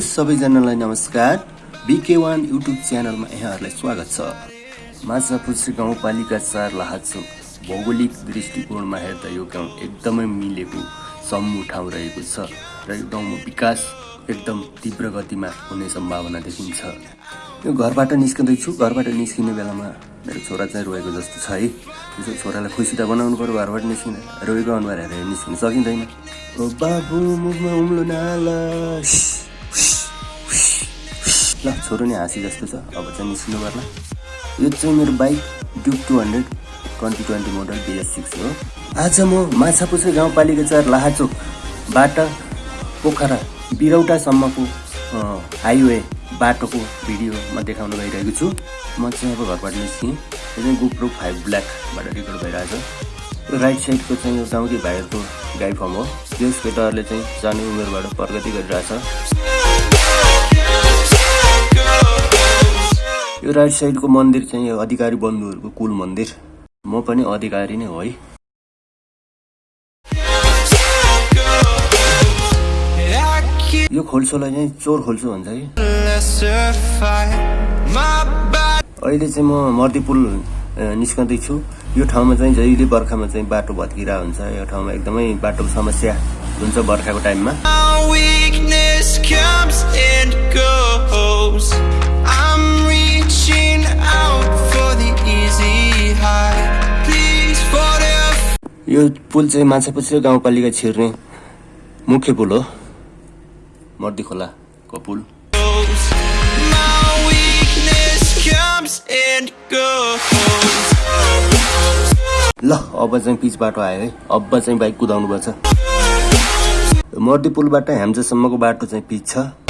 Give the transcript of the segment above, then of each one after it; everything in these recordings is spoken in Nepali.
सबैजनालाई नमस्कार। बिके वान युट्युब च्यानलमा यहाँहरूलाई स्वागत छ। माछापुछ्री गाउँपालिका चार लाहाचोक भौगोलिक दृष्टिकोणमा हेर्दा यो गाउँ एकदमै मिलेको समूह ठाउँ रहेको छ र यो गाउँमा विकास एकदम तीव्र गतिमा हुने सम्भावना देखिन्छ। यो घरबाट निस्कँदैछु। घरबाट निस्किने बेलामा मेरो छोरा चाहिँ रोएको जस्तो छ है। त्यसो छोरालाई खुसी त बनाउनु पऱ्यो घरबाट निस्किँदा रोएको अनुहार हेरेर निस्किन सकिँदैन। बाबु मुखमा उम्लो नाला। ल छोरो नि हाँसी जस्तो छ। अब चाहिँ निस्किनु पर्ला। यो चाहिँ मेरो bike Duke two hundred twenty twenty model BS six हो। आज म माछापुछ्रे गाउँपालिका चार लाहाचोकबाट पोखरा बिरौटासम्मको हाइवे बाटोको भिडियो म देखाउन गइरहेको छु। म चाहिँ अब घरबाट निस्केँ यो चाहिँ गोप्रो फाइभ ब्ल्याकबाट रेकर्ड भइरहेको छ राइट साइडको चाहिँ यो गाउँकै भाइहरूको गाई फर्म हो। त्यस केटाहरूले चाहिँ सानो उमेरबाट प्रगति गरिरहेछ। यो राइट साइडको मन्दिर चाहिँ यो अधिकारी बन्धुहरूको कुल मन्दिर। म पनि अधिकारी नै हो है। यो खोल्सोलाई चाहिँ चोर खोल्सो भन्छ कि? अहिले चाहिँ म मर्दी पुल निस्कँदैछु यो ठाउँमा चाहिँ जहिले बर्खामा चाहिँ बाटो भत्किरा हुन्छ। यो ठाउँमा एकदमै बाटोको समस्या हुन्छ बर्खाको टाइममा। यो पुल चाहिँ माछापुछ्रे गाउँपालिका छिर्ने मुख्य पुल हो। मर्दी खोलाको पुल। ल अब चाहिँ पिच बाटो आयो है। अब चाहिँ बाइक कुदाउनु पर्छ मर्दी पुलबाट ह्याम्जासम्मको बाटो चाहिँ पिच छ।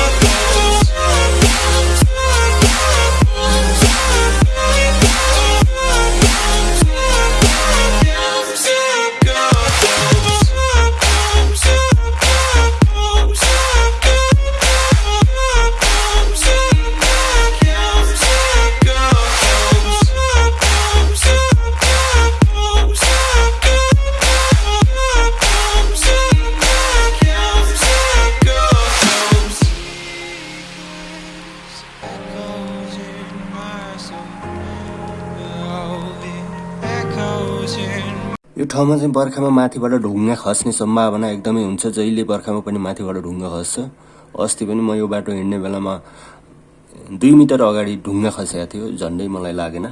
ठाउँमा चाहिँ बर्खामा माथिबाट ढुङ्गा खस्ने सम्भावना एकदमै हुन्छ। जहिले बर्खामा पनि माथिबाट ढुङ्गा खस्छ। अस्ति पनि म यो बाटो हिँड्ने बेलामा दुई मिटर अगाडि ढुङ्गा खसेको थियो। झन्डै मलाई लागेन।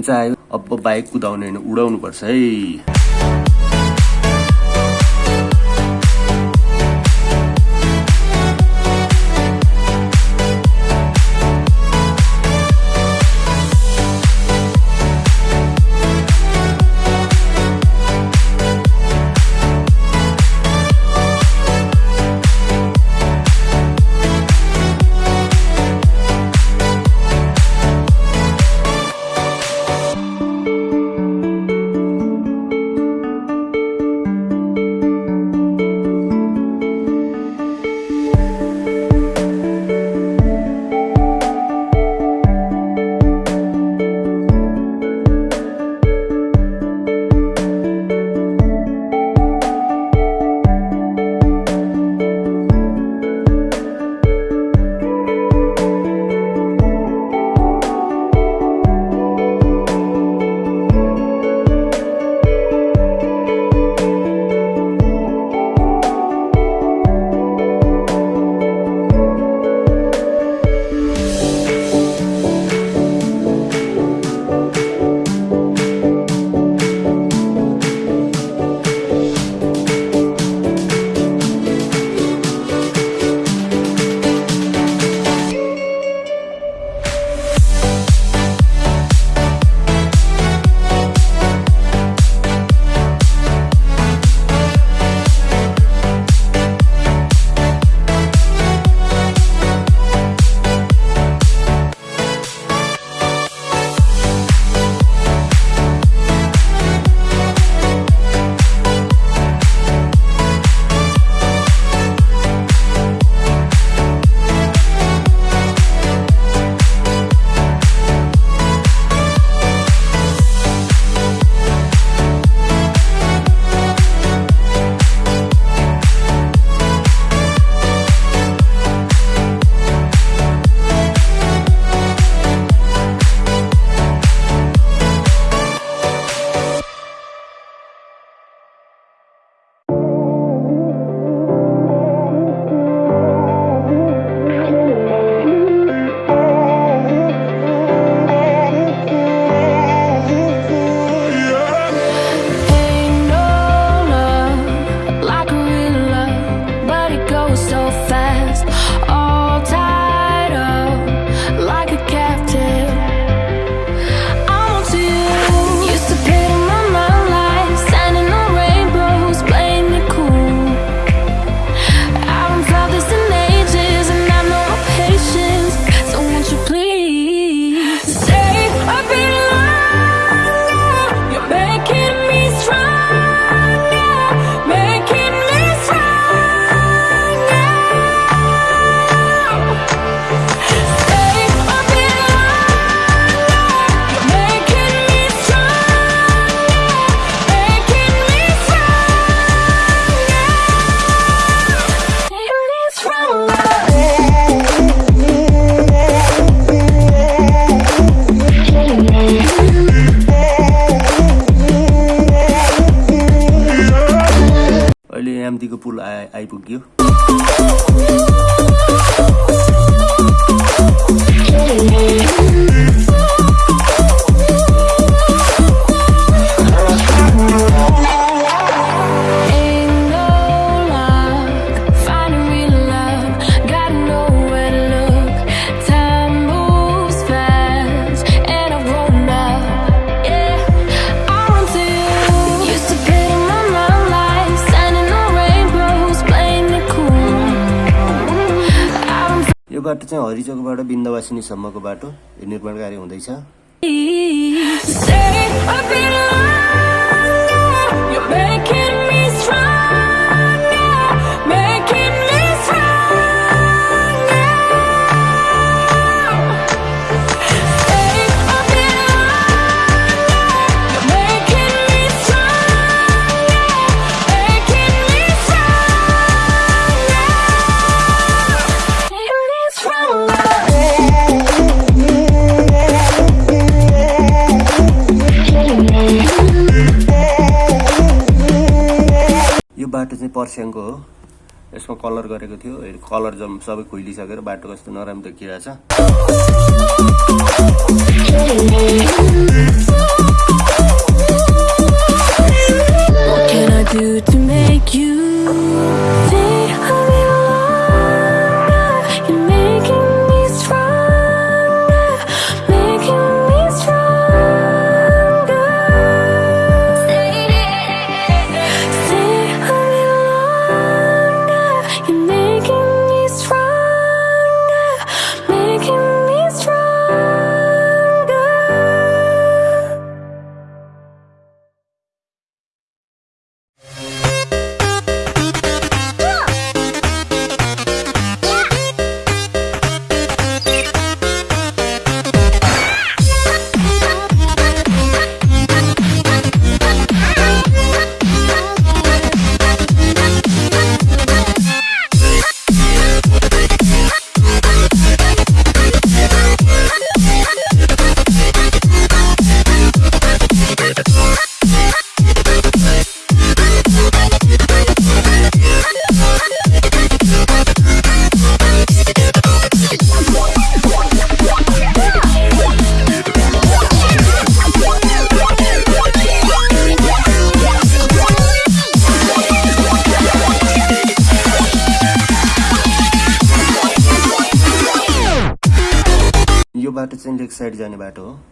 ह्याम्चा आयो अब बाइक कुदाउने होइन उडाउनु पर्छ है। people give चाहिँ हरिचोकबाट बिन्दवासिनीसम्मको बाटो निर्माण कार्य हुँदैछ। खरसाङको हो यसमा कलर गरेको थियो। कलर जम सबै खुलिसकेर बाटो कस्तो नराम्रो देखिरहेछ What can I do to make you side जाने बाटो हो।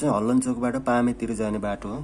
चाहिँ हल्लन चोकबाट पामेतिर जाने बाटो हो।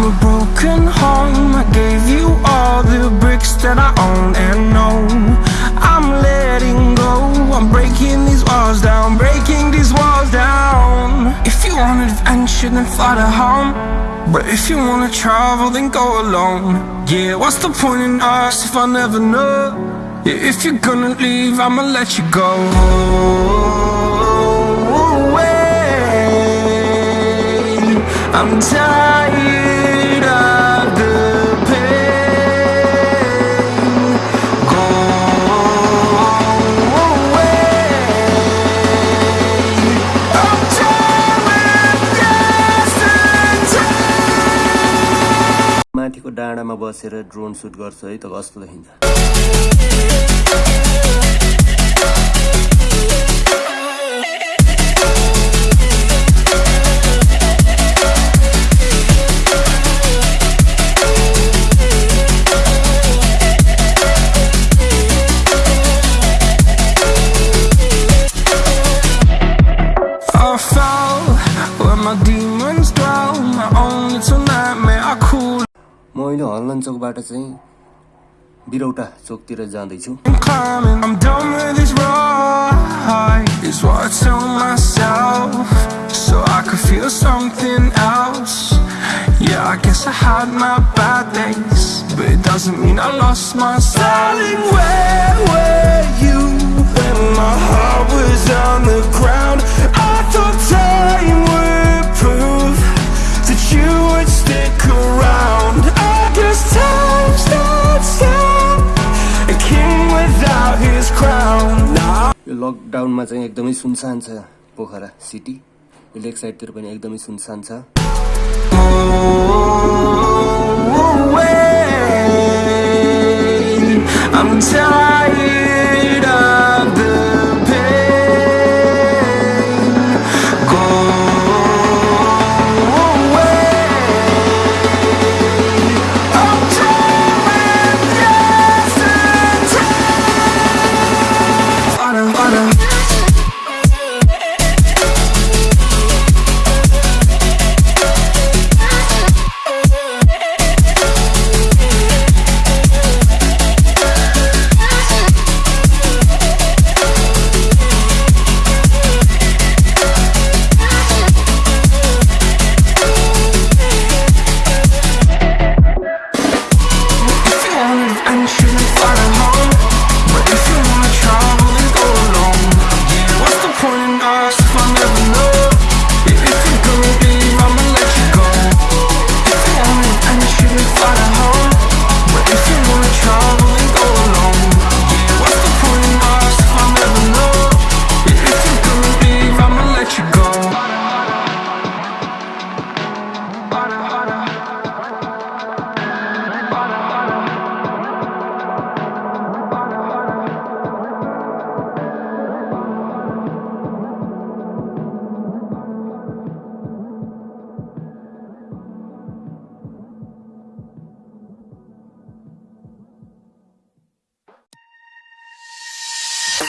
From a broken home. I gave you all the bricks that I own and know. I'm letting go. I'm breaking these walls down, breaking these walls down. If you want adventure, then fly to home. But if you wanna travel, then go alone. Yeah, what's the point in us if I never know? Yeah, if you're gonna leave, I'ma let you go. माथिको डाँडामा बसेर ड्रोन सुट गर्छु है त कस्तो देखिन्छ? म अहिले हल्लन चोकबाट चाहिँ बिरौटा चोकतिर जाँदैछु and climbing. I'm done with this ride. Is what I tell myself, so I could feel something else. Yeah, I guess I had my bad days, but it doesn't mean I lost my Darling, where were you when my heart was on the ground? I thought time would prove that you would stick around. यो लकडाउनमा चाहिँ एकदमै सुनसान छ पोखरा सिटी यो लेक साइडतिर पनि एकदमै सुनसान छ. I'm tired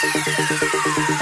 thank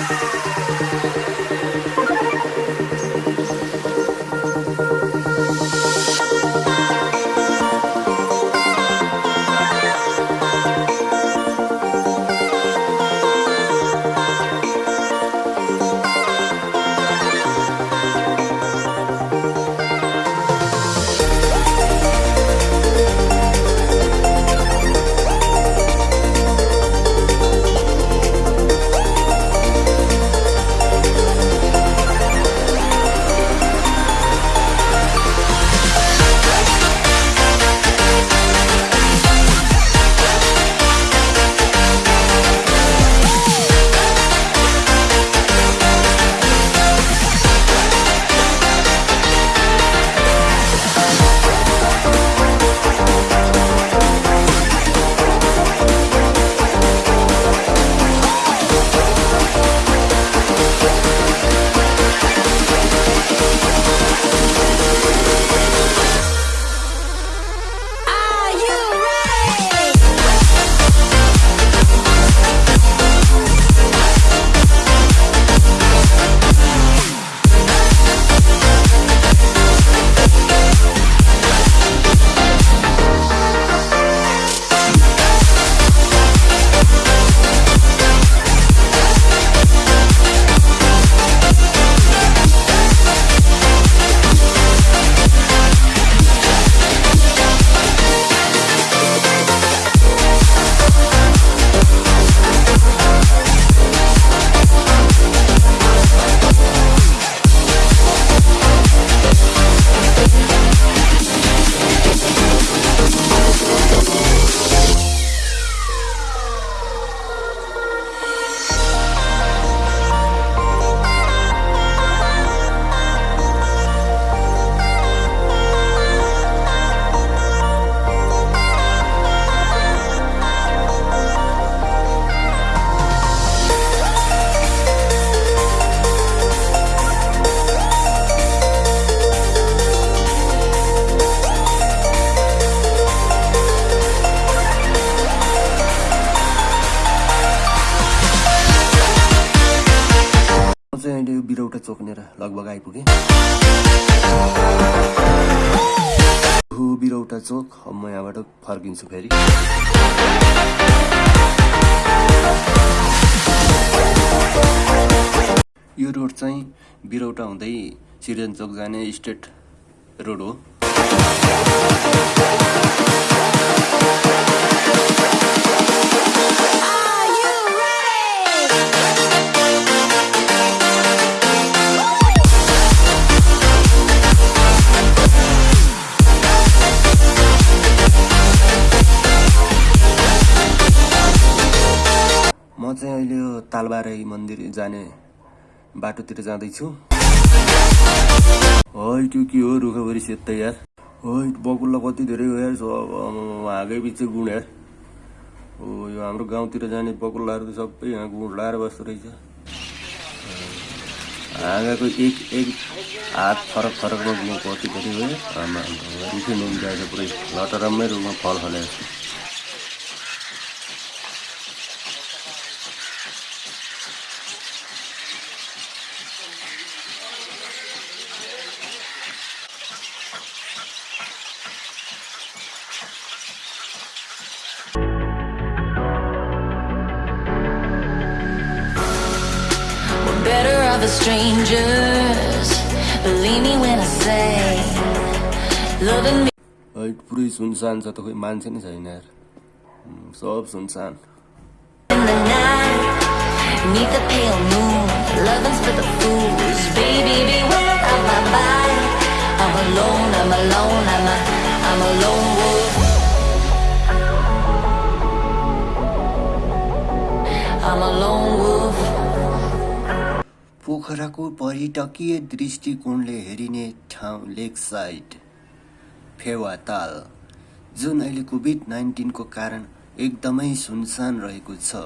फेरि। यो रोड चाहिँ बिरौटा हुँदै सिरिजन चोक जाने स्टेट रोड हो। म चाहिँ अहिले यो तालबाराई मन्दिर जाने बाटोतिर जाँदैछु। है त्यो के हो? रुखभरि सेत्तै यार। है बकुल्ला कति धेरै हो यार हाँगै पछि गुण यार। हो यो हाम्रो गाउँतिर जाने बकुल्लाहरू त सबै यहाँ गुण लाएर बस्दो रहेछ। हाँगाको एक एक हात फरक फरकमा गुण कति धेरै हो आमा रुखै छ पुरै लटरम्मै रुखमा फल फले छ त खोइ मान्छे नै छैन सब सुनसान पोखराको पर्यटकीय दृष्टिकोणले हेरिने ठाउँ लेक साइड फेवा ताल। जुन अहिले कोभिड नाइन्टिनको कारण एकदमै सुनसान रहेको छ।